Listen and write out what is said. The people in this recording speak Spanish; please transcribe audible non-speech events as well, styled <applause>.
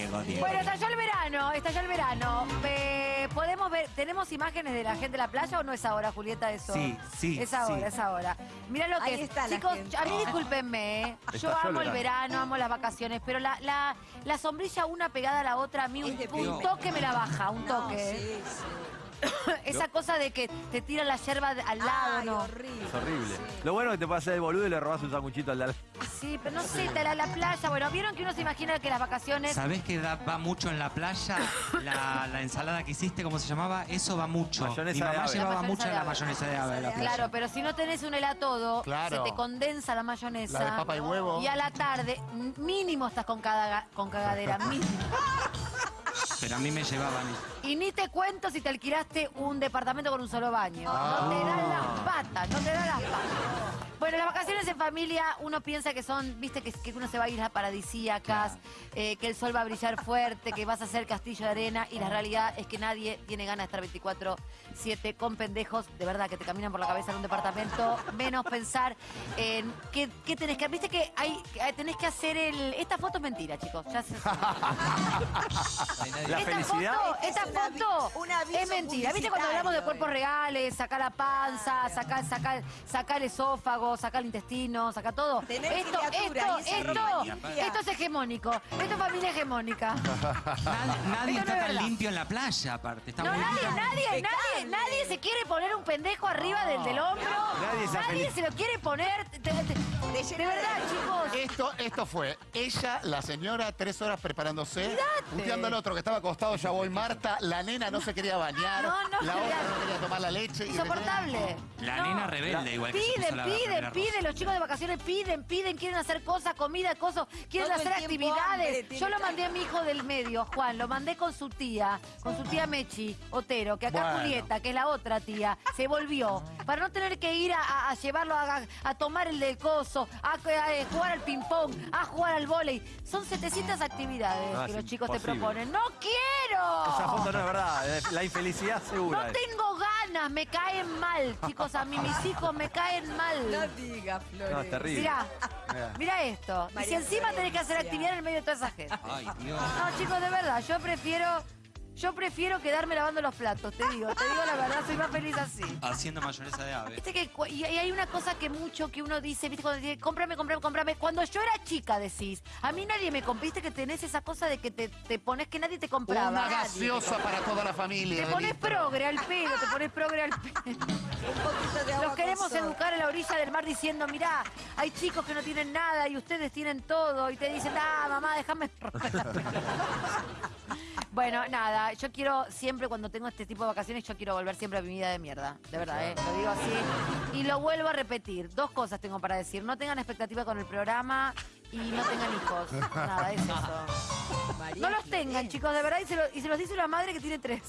Diego, Diego. Bueno, estalló el verano, estalló el verano. Eh, Podemos ver, ¿tenemos imágenes de la gente de la playa o no es ahora, Julieta, eso? Sí, sí, Es ahora, sí. es ahora. Mira lo que Ahí es. está la Chicos, gente. a mí discúlpenme, ¿eh? yo Estalló el amo el verano. amo las vacaciones, pero la, la, la sombrilla una pegada a la otra, a mí un, Es de un pibe. toque me la baja, un No, toque. ¿eh? sí, sí. Esa cosa de que te tira la yerba de- al lado, Ay, ¿no? horrible. Es horrible. Sí. Lo bueno es que te puedes hacer el boludo y le robás un sanguchito al de al- Sí, pero no sé, te la, la playa. Bueno, vieron que uno se imagina que las vacaciones. ¿Sabés que da- va mucho en la playa? La, la ensalada que hiciste, ¿cómo se llamaba? Eso va mucho. Mayonesa Mi de mamá ave. llevaba La mayonesa mucho de la ave. mayonesa de ave de la playa. Claro, pero si no tenés un helado Claro. se te condensa la mayonesa. La de papa y huevo. Y a la tarde, m- mínimo estás con, cada, con cagadera, mínimo. Pero a mí me llevaban. Y ni te cuento si te alquilaste un departamento con un solo baño. Ah. No te dan las patas, no te dan las patas. Bueno, las vacaciones en familia, uno piensa que son, viste, que, que uno se va a islas paradisíacas, eh, que el sol va a brillar fuerte, que vas a hacer castillo de arena, y la realidad es que nadie tiene ganas de estar 24-7 con pendejos, de verdad, que te caminan por la cabeza en un departamento, menos pensar en qué, qué tenés que... Viste que hay, tenés que hacer el... Esta foto es mentira, chicos. Ya se- <laughs> La esta felicidad. foto, esta foto es mentira. ¿Viste cuando hablamos de cuerpos reales? Sacar la panza, sacar, sacar, sacar el esófago, sacar el intestino, sacar todo. Tener esto, esto, esto, esto es hegemónico. Esto es familia hegemónica. <laughs> Nad- nadie Esto no está es tan limpio en la playa, aparte. Está No, muy nadie, nadie, nadie, nadie se quiere poner un pendejo arriba del, del hombro. Nadie se Nadie feliz. se lo quiere poner. Te- te- de- verdad, chicos. Esto, esto fue ella, la señora, tres horas preparándose, puteando al otro que estaba acostado, ya voy Marta, la nena no se quería bañar, No, no, la otra no quería tomar la leche. y Insoportable. La No. nena rebelde, igual que se puso Piden, la piden, piden, los chicos de vacaciones piden, piden, quieren hacer cosas, comida, cosas, quieren hacer actividades. Yo lo mandé a mi hijo del medio, Juan, lo mandé con su tía, con su tía Mechi, Otero, que acá Bueno. Julieta, que es la otra tía, se volvió. Para no tener que ir a, a- a llevarlo a, a tomar el del coso, a, a, jugar al ping-pong, a jugar al vóley. Son 700 actividades Ah, que es los chicos te imposible. proponen. ¡No quiero! Esa foto no es verdad. eh, La infelicidad segura. No es. tengo ganas, me caen mal, chicos. A mí mis <laughs> hijos me caen mal. No diga, Flores. No, es terrible. Mirá, Mirá. mirá esto. Y si María encima tenés que hacer Florencia. actividad en el medio de toda esa gente. Ay, Dios. No, chicos, de verdad, yo prefiero. Yo prefiero quedarme lavando los platos, te digo, te digo la verdad, soy más feliz así. Haciendo mayonesa de ave. Viste que y hay una cosa que mucho que uno dice, viste, cuando dice, cómprame, cómprame, cómprame. Cuando yo era chica decís, a mí nadie me compró, viste que tenés esa cosa de que te, te pones que nadie te compraba. Una Nadie. gaseosa para toda la familia. Te pones progre al pelo, te pones progre al pelo. Un poquito de agua Los queremos educar a la orilla del mar diciendo, mirá, hay chicos que no tienen nada y ustedes tienen todo. Y te dicen, ah, mamá, déjame romper la pelota". Bueno, nada, yo quiero siempre cuando tengo este tipo de vacaciones, yo quiero volver siempre a mi vida de mierda. De verdad, ¿eh? Lo digo así. Y lo vuelvo a repetir. Dos cosas tengo para decir. No tengan expectativa con el programa y no tengan hijos. Nada, es eso. <laughs> No los tengan, chicos, de verdad. Y se, lo- y se los dice una madre que tiene tres.